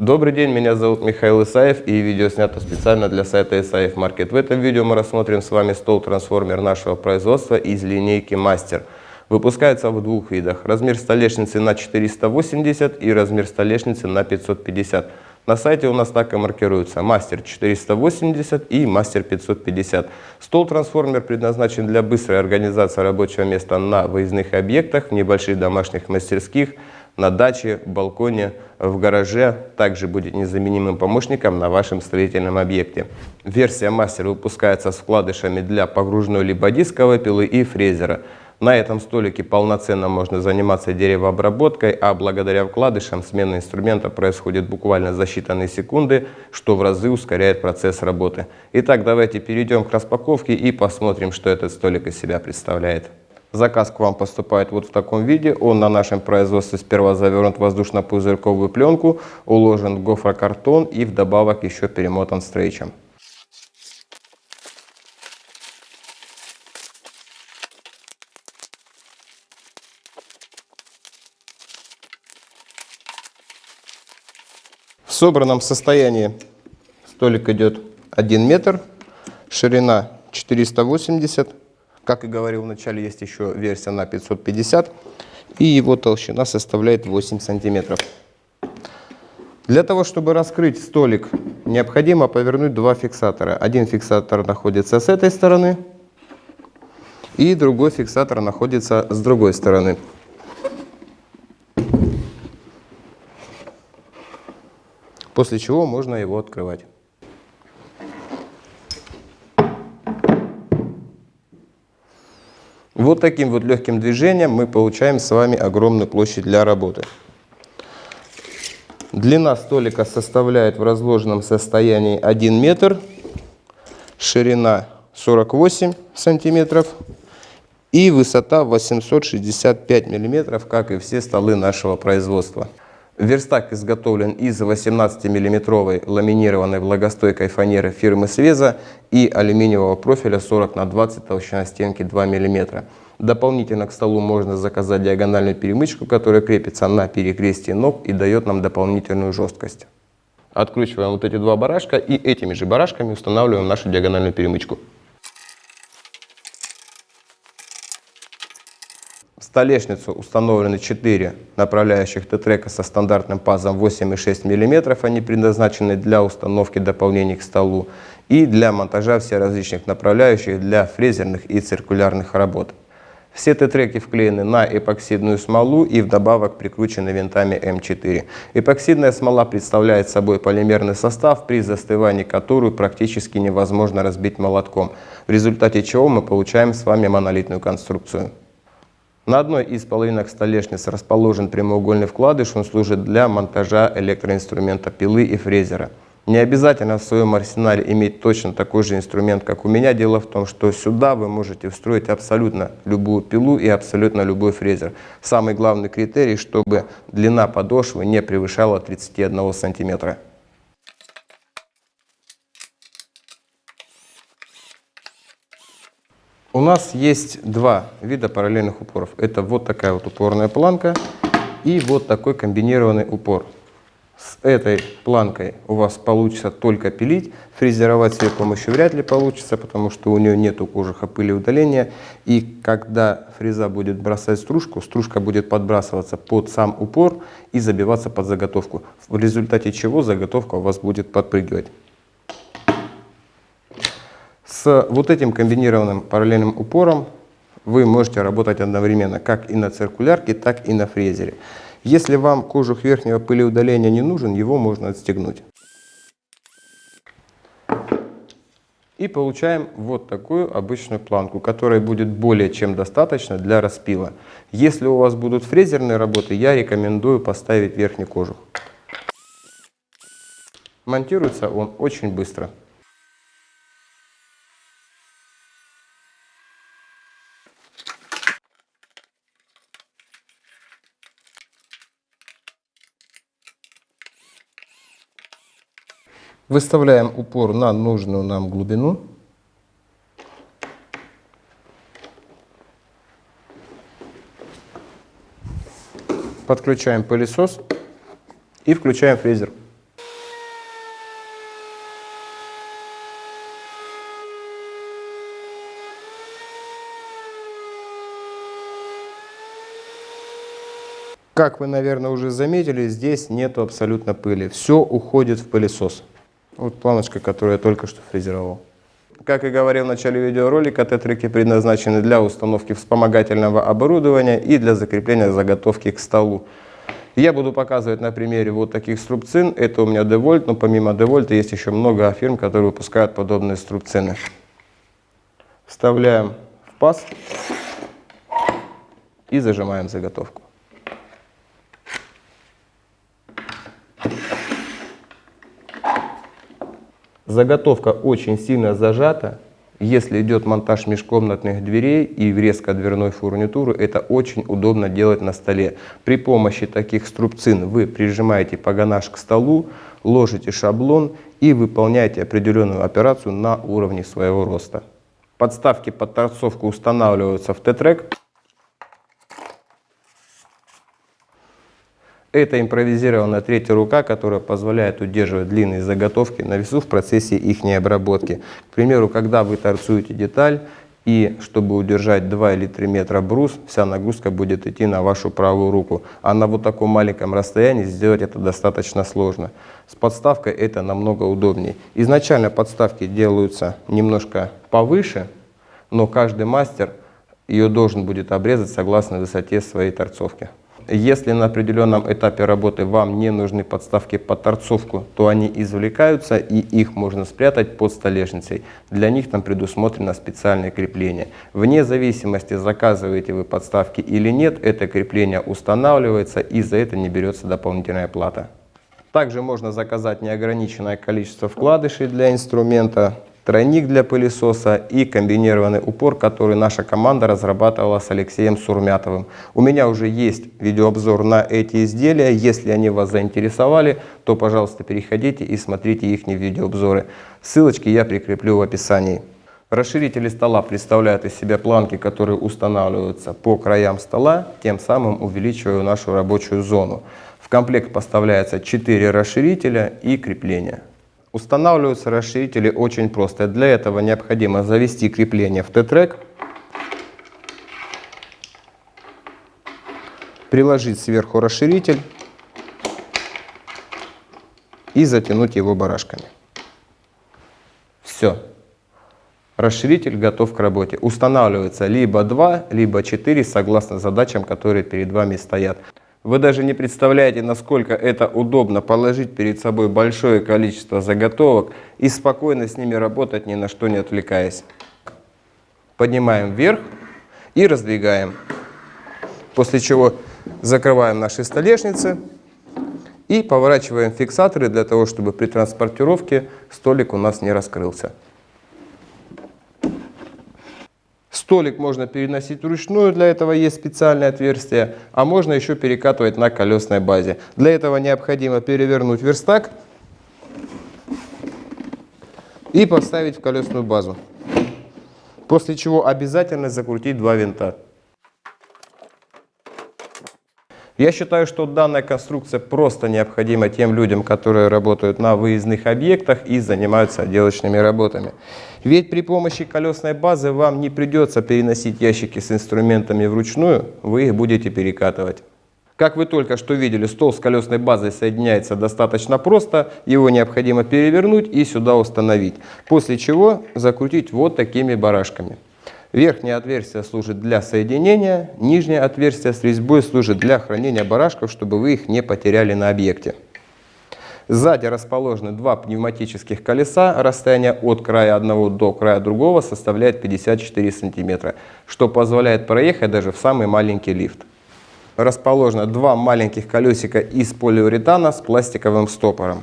Добрый день, меня зовут Михаил Исаев и видео снято специально для сайта Исаев Маркет. В этом видео мы рассмотрим с вами стол-трансформер нашего производства из линейки Мастер. Выпускается в двух видах. Размер столешницы на 480 и размер столешницы на 550. На сайте у нас так и маркируется Мастер 480 и Мастер 550. Стол-трансформер предназначен для быстрой организации рабочего места на выездных объектах, небольших домашних мастерских, на даче, балконе, в гараже также будет незаменимым помощником на вашем строительном объекте. Версия мастер выпускается с вкладышами для погружной либо дисковой пилы и фрезера. На этом столике полноценно можно заниматься деревообработкой, а благодаря вкладышам смена инструмента происходит буквально за считанные секунды, что в разы ускоряет процесс работы. Итак, давайте перейдем к распаковке и посмотрим, что этот столик из себя представляет. Заказ к вам поступает вот в таком виде. Он на нашем производстве сперва завернут в воздушно-пузырьковую пленку, уложен в гофрокартон и вдобавок еще перемотан стрейчем. В собранном состоянии столик идет 1 метр, ширина 480 как и говорил в начале, есть еще версия на 550, и его толщина составляет 8 сантиметров. Для того, чтобы раскрыть столик, необходимо повернуть два фиксатора. Один фиксатор находится с этой стороны, и другой фиксатор находится с другой стороны. После чего можно его открывать. Вот таким вот легким движением мы получаем с вами огромную площадь для работы. Длина столика составляет в разложенном состоянии 1 метр, ширина 48 сантиметров и высота 865 миллиметров, как и все столы нашего производства. Верстак изготовлен из 18-мм ламинированной влагостойкой фанеры фирмы Свеза и алюминиевого профиля 40 на 20 толщина стенки 2 мм. Дополнительно к столу можно заказать диагональную перемычку, которая крепится на перекрестии ног и дает нам дополнительную жесткость. Откручиваем вот эти два барашка и этими же барашками устанавливаем нашу диагональную перемычку. Столешницу установлены 4 направляющих Т-трека со стандартным пазом 8,6 мм. Они предназначены для установки дополнений к столу и для монтажа всех различных направляющих для фрезерных и циркулярных работ. Все Т-треки вклеены на эпоксидную смолу и вдобавок прикручены винтами М4. Эпоксидная смола представляет собой полимерный состав, при застывании которую практически невозможно разбить молотком, в результате чего мы получаем с вами монолитную конструкцию. На одной из половинок столешницы расположен прямоугольный вкладыш, он служит для монтажа электроинструмента пилы и фрезера. Не обязательно в своем арсенале иметь точно такой же инструмент, как у меня. Дело в том, что сюда вы можете встроить абсолютно любую пилу и абсолютно любой фрезер. Самый главный критерий, чтобы длина подошвы не превышала 31 сантиметра. У нас есть два вида параллельных упоров. Это вот такая вот упорная планка и вот такой комбинированный упор. С этой планкой у вас получится только пилить, фрезеровать с ее помощью вряд ли получится, потому что у нее нету кожуха пыли удаления. И когда фреза будет бросать стружку, стружка будет подбрасываться под сам упор и забиваться под заготовку, в результате чего заготовка у вас будет подпрыгивать. С вот этим комбинированным параллельным упором вы можете работать одновременно как и на циркулярке, так и на фрезере. Если вам кожух верхнего пылеудаления не нужен, его можно отстегнуть. И получаем вот такую обычную планку, которой будет более чем достаточно для распила. Если у вас будут фрезерные работы, я рекомендую поставить верхний кожух. Монтируется он очень быстро. Выставляем упор на нужную нам глубину. Подключаем пылесос и включаем фрезер. Как вы, наверное, уже заметили, здесь нету абсолютно пыли. Все уходит в пылесос. Вот планочка, которую я только что фрезеровал. Как и говорил в начале видеоролика, тетрики предназначены для установки вспомогательного оборудования и для закрепления заготовки к столу. Я буду показывать на примере вот таких струбцин. Это у меня Девольт, но помимо Девольта есть еще много фирм, которые выпускают подобные струбцины. Вставляем в паз и зажимаем заготовку. Заготовка очень сильно зажата. Если идет монтаж межкомнатных дверей и врезка дверной фурнитуры, это очень удобно делать на столе. При помощи таких струбцин вы прижимаете погонаж к столу, ложите шаблон и выполняете определенную операцию на уровне своего роста. Подставки под торцовку устанавливаются в Т-трек. Это импровизированная третья рука, которая позволяет удерживать длинные заготовки на весу в процессе их обработки. К примеру, когда вы торцуете деталь, и чтобы удержать 2 или 3 метра брус, вся нагрузка будет идти на вашу правую руку. А на вот таком маленьком расстоянии сделать это достаточно сложно. С подставкой это намного удобнее. Изначально подставки делаются немножко повыше, но каждый мастер ее должен будет обрезать согласно высоте своей торцовки. Если на определенном этапе работы вам не нужны подставки под торцовку, то они извлекаются и их можно спрятать под столешницей. Для них там предусмотрено специальное крепление. Вне зависимости, заказываете вы подставки или нет, это крепление устанавливается и за это не берется дополнительная плата. Также можно заказать неограниченное количество вкладышей для инструмента тройник для пылесоса и комбинированный упор, который наша команда разрабатывала с Алексеем Сурмятовым. У меня уже есть видеообзор на эти изделия. Если они вас заинтересовали, то, пожалуйста, переходите и смотрите их видеообзоры. Ссылочки я прикреплю в описании. Расширители стола представляют из себя планки, которые устанавливаются по краям стола, тем самым увеличивая нашу рабочую зону. В комплект поставляется 4 расширителя и крепления. Устанавливаются расширители очень просто. Для этого необходимо завести крепление в Т-трек, приложить сверху расширитель и затянуть его барашками. Все. Расширитель готов к работе. Устанавливается либо 2, либо 4, согласно задачам, которые перед вами стоят. Вы даже не представляете, насколько это удобно положить перед собой большое количество заготовок и спокойно с ними работать, ни на что не отвлекаясь. Поднимаем вверх и раздвигаем. После чего закрываем наши столешницы и поворачиваем фиксаторы для того, чтобы при транспортировке столик у нас не раскрылся. Столик можно переносить вручную, для этого есть специальное отверстие, а можно еще перекатывать на колесной базе. Для этого необходимо перевернуть верстак и поставить в колесную базу. После чего обязательно закрутить два винта. Я считаю, что данная конструкция просто необходима тем людям, которые работают на выездных объектах и занимаются отделочными работами. Ведь при помощи колесной базы вам не придется переносить ящики с инструментами вручную, вы их будете перекатывать. Как вы только что видели, стол с колесной базой соединяется достаточно просто, его необходимо перевернуть и сюда установить, после чего закрутить вот такими барашками. Верхнее отверстие служит для соединения, нижнее отверстие с резьбой служит для хранения барашков, чтобы вы их не потеряли на объекте. Сзади расположены два пневматических колеса. Расстояние от края одного до края другого составляет 54 сантиметра, что позволяет проехать даже в самый маленький лифт. Расположено два маленьких колесика из полиуретана с пластиковым стопором.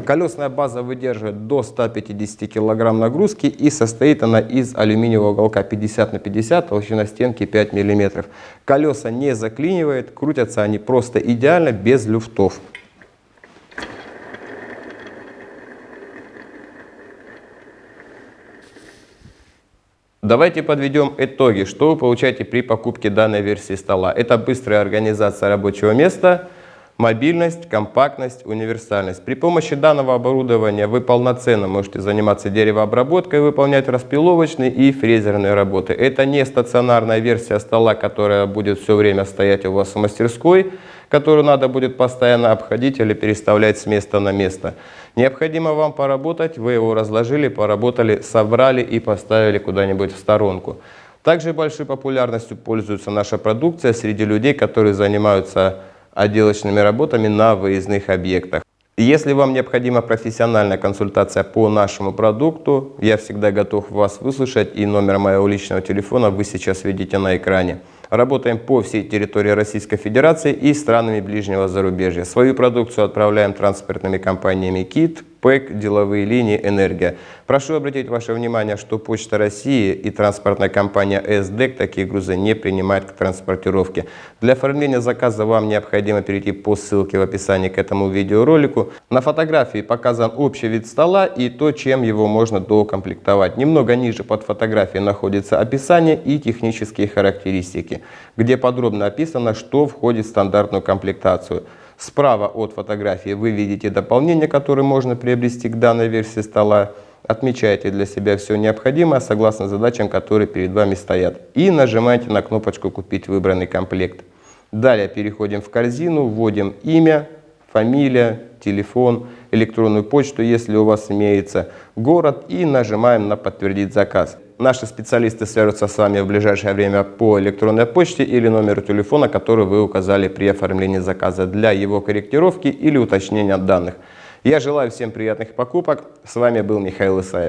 Колесная база выдерживает до 150 кг нагрузки и состоит она из алюминиевого уголка 50 на 50, толщина стенки 5 мм. Колеса не заклинивает, крутятся они просто идеально, без люфтов. Давайте подведем итоги, что вы получаете при покупке данной версии стола. Это быстрая организация рабочего места – Мобильность, компактность, универсальность. При помощи данного оборудования вы полноценно можете заниматься деревообработкой, выполнять распиловочные и фрезерные работы. Это не стационарная версия стола, которая будет все время стоять у вас в мастерской. которую надо будет постоянно обходить или переставлять с места на место. Необходимо вам поработать, вы его разложили, поработали, собрали и поставили куда-нибудь в сторонку. Также большой популярностью пользуется наша продукция среди людей, которые занимаются отделочными работами на выездных объектах. Если вам необходима профессиональная консультация по нашему продукту, я всегда готов вас выслушать и номер моего личного телефона вы сейчас видите на экране. Работаем по всей территории Российской Федерации и странами ближнего зарубежья. Свою продукцию отправляем транспортными компаниями КИТ, ПЭК, деловые линии, энергия. Прошу обратить ваше внимание, что Почта России и транспортная компания СДЭК такие грузы не принимают к транспортировке. Для оформления заказа вам необходимо перейти по ссылке в описании к этому видеоролику. На фотографии показан общий вид стола и то, чем его можно доукомплектовать. Немного ниже под фотографией находится описание и технические характеристики, где подробно описано, что входит в стандартную комплектацию. Справа от фотографии вы видите дополнение, которое можно приобрести к данной версии стола. Отмечайте для себя все необходимое согласно задачам, которые перед вами стоят. И нажимаете на кнопочку «Купить выбранный комплект». Далее переходим в корзину, вводим имя, фамилия, телефон, электронную почту, если у вас имеется, город и нажимаем на «Подтвердить заказ». Наши специалисты свяжутся с вами в ближайшее время по электронной почте или номеру телефона, который вы указали при оформлении заказа для его корректировки или уточнения данных. Я желаю всем приятных покупок. С вами был Михаил Исаев.